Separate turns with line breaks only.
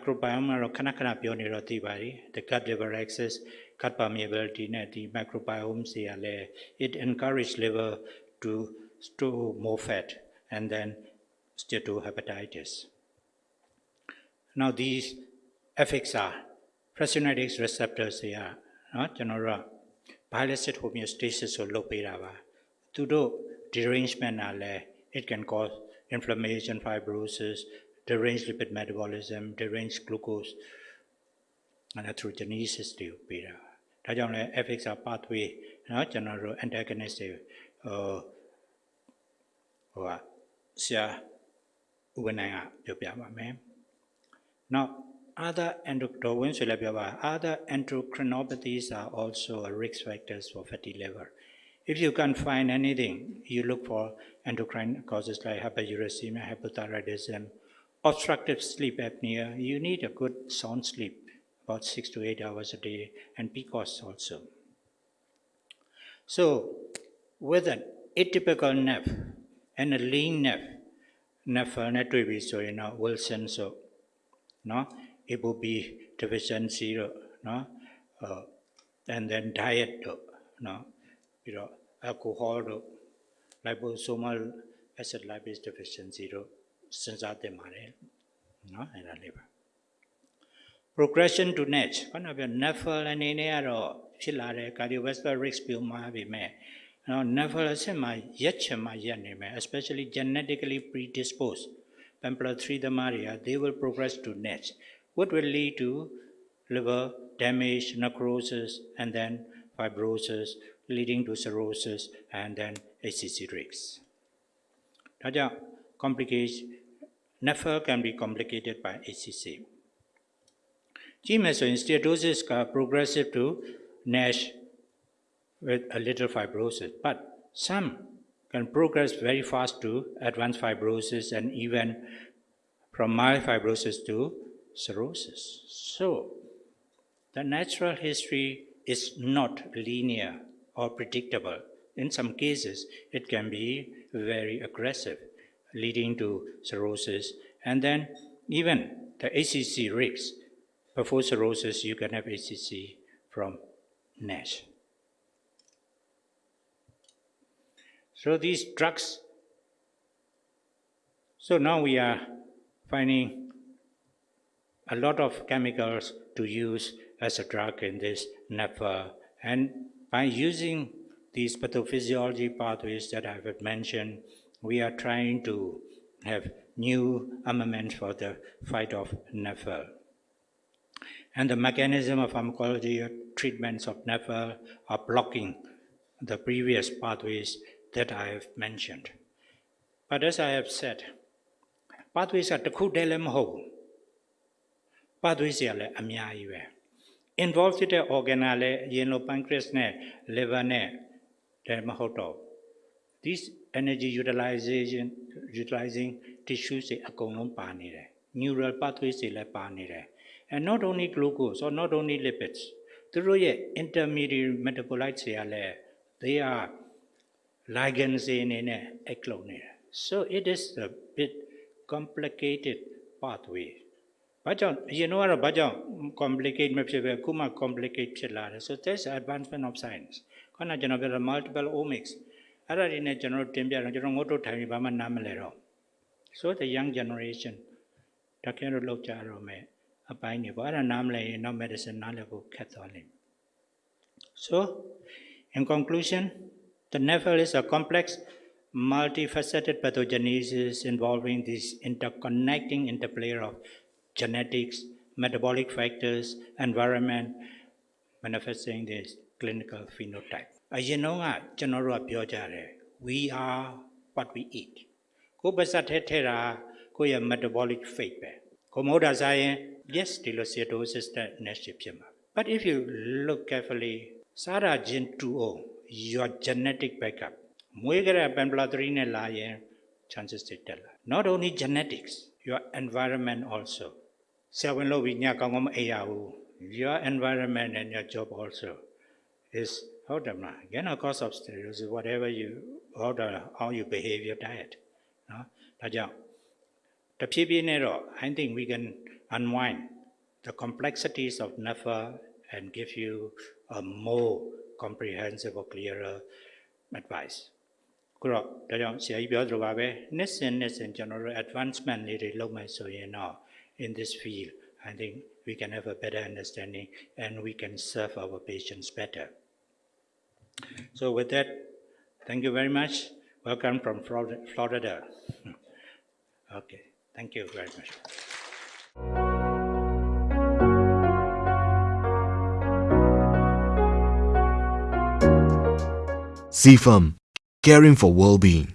microbiome တော့ခဏခဏပြောနေတော့သိပါတယ် the gut liver axis gut permeability နဲ့ဒီ microbiome တွေကလည်း it encourage liver to store more fat and then steatohepatitis now these FXR presynaptic receptors ဆီရเนาะကျွန်တော်တို့ bile acid homeostasis ကိုလုပ်ပေးတာပါသူတို့ derangement ကလည်း it can cause inflammation fibrosis deranged lipid metabolism, deranged glucose and atherogenesis တွေပေးတာ။ဒါကြောင့်လည်း FXR pathway not နော်ကျွန်တော်တို့ antagonist တွေဟိုဟိုကဆရာဥပနိုင်ကပြောပြပါမယ်။ Now other endocrine ဆိုလည်းပြောပါ other endocrinopathies are also risk factors for fatty liver. If you can't find anything, you look for endocrine causes like hyperuricemia, hypothyroidism, obstructive sleep apnea, you need a good sound sleep, about six to eight hours a day, and PCOS also. So, with an atypical NAP and a lean NAP, NAP anatomy, so you know, Wilson, so no, it will be division zero, no, uh, and then diet, no, you know, alcohol, lysosomal acid lipase deficiency, စဉ်းစားသင့်ပါတယ်နော်အဲ့ဒါလေးပါ progression to net ဘာလို့ပြော or အနေနဲ့ကတော့ဖြစ်လာတဲ့ cardiovascular risk ပြုံးမှာပဲနော် NAFL အဆင့်မှာရက်ချင်မှရက်နေမယ် especially genetically predisposed. PNPLA 3သမားတွေက they will progress to net what will lead to? Liver damage necrosis and then fibrosis leading to cirrhosis and then HCC risks ဒါကြောင့် complications. नफर can be complicated by HCC. G mesoinsteatosis can progressive to NASH with a little fibrosis, but some can progress very fast to advanced fibrosis and even from mild fibrosis to cirrhosis. So the natural history is not linear or predictable. In some cases, it can be very aggressive leading to cirrhosis and then even the HCC risks before cirrhosis, you can have HCC from NASH. So these drugs, so now we are finding a lot of chemicals to use as a drug in this NAPA. And by using these pathophysiology pathways that I have mentioned, we are trying to have new armaments for the fight of NAFL. And the mechanism of pharmacology treatments of NAFL are blocking the previous pathways that I have mentioned. But as I have said, pathways are တစ်ခုတည်းလည်းမဟုတ်ဘူး pathways တွေကလည်းအများကြီးပဲ involved ဖြစ်တဲ့ organ ကလည်းအရင်လို pancreas နဲ့ liver နဲ့လည်းမဟုတ်တော့ this energy utilization utilizing tissues တွေအကုန်လုံးပါနေတယ် neural pathways တွေလည်းပါနေတယ် and not only glucose or not only lipids သူတို့ရဲ့ intermediate metabolites တွေကလည်း they are ligands တွေအနေနဲ့ act လုပ်နေတယ် so it is a bit complicated pathway ဘာကြောင့်အရင်တော့ကတော့ဘာကြောင့် complicate မဖြစ်ပဲအခုမှ complicate ဖြစ်လာတယ် so that's advancement of science ခုနကျွန်တော်ပြောတာ multiple omics အဲ့ဒါတွေနဲ့ကျွန်တော်တို့တင်ပြတော့ကျွန်တော်ငုတ်တို့ထိုင်ပြီးဘာမှနားမလဲတော့ so the young generation တကယ်လို့လောက်ကြတော့မယ်အပိုင်းတွေပေါ့အဲ့ဒါနားမလဲရင်နောက် medicine နားလည်ဖို့ခက်သွားလိမ့်မယ် so in conclusion the NAFL is a complex multifaceted pathogenesis involving this interconnecting interplay of genetics, metabolic factors, environment, manifesting this clinical phenotype. အရင်တော့ကကျွန်တော်တို့ကပြောကြတယ် we are what we eat ကိုယ်ပါစက်ထဲထဲတာကိုယ့်ရဲ့ metabolic fate ပဲကိုမဟုတ်တာစားရင် yes ဒီလို cirrhosis နဲ့ NASH ဖြစ်မှာ but if you look carefully စားတာချင်းတူအောင် your genetic backup မွေးကြတဲ့ pamphla 3နဲ့လာရင် chances တွေတက်လာ not only genetics your environment also ဆရာဝန်လို့ပြီးညကောင်းကောင်းမအိပ်ရဘူး your environment and your job also is ဟုတ်တယ်မလား again a cause of steroids whatever you how the how you behave your diet နော်ဒါကြောင့် တဖြည်းဖြည်းနဲ့တော့ I think we can unwind the complexities of NAFA and give you a more comprehensive or clearer advice ခုတော့ဒါကြောင့်ဆရာကြီးပြောသလိုပါပဲနှစ်စဉ်နှစ်စဉ်ကျွန်တော်တို့ advancement လေးတွေလုပ်မယ်ဆိုရင်တော့ in this field I think we can have a better understanding and we can serve our patients better so with that thank you very much. Welcome from Florida- okay thank you very much.
CFAM, caring for well-being.